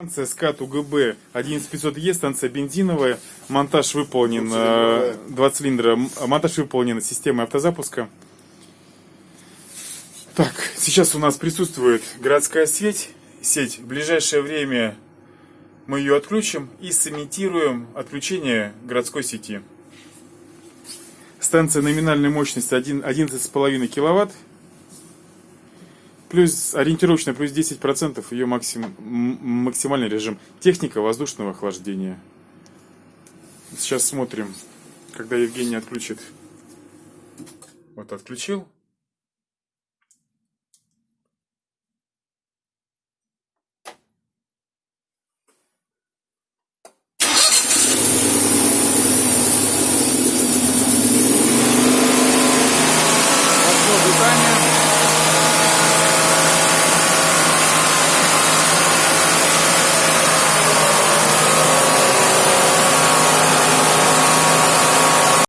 Станция СКАТ УГБ 11500Е, станция бензиновая. Монтаж выполнен, Двухцилиндровая. э, два цилиндра. М- Монтаж выполнен системой автозапуска. Так, сейчас у нас присутствует городская сеть. Сеть. В ближайшее время мы ее отключим и сымитируем отключение городской сети. Станция номинальной мощности 1 11,5 киловатт. Плюс ориентировочно плюс 10% ее максим, максимальный режим. Техника воздушного охлаждения. Сейчас смотрим, когда Евгений отключит. Вот отключил.